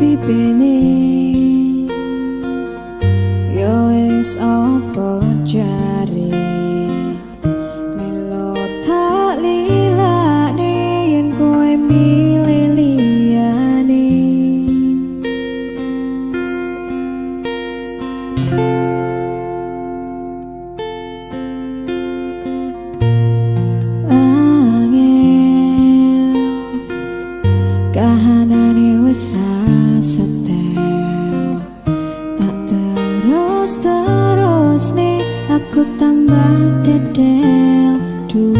Yo es apa jare? Lilo tak lilane yen kowe milih kahanane wis Terus nih aku tambah dedel. Dulu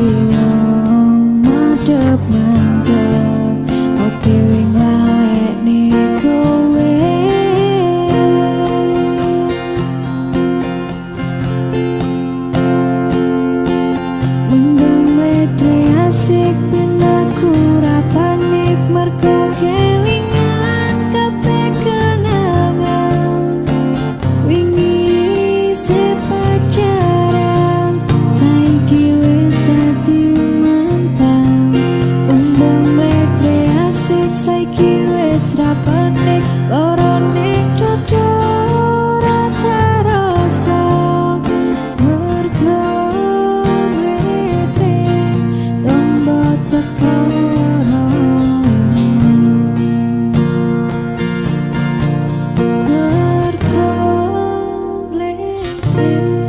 sick. you.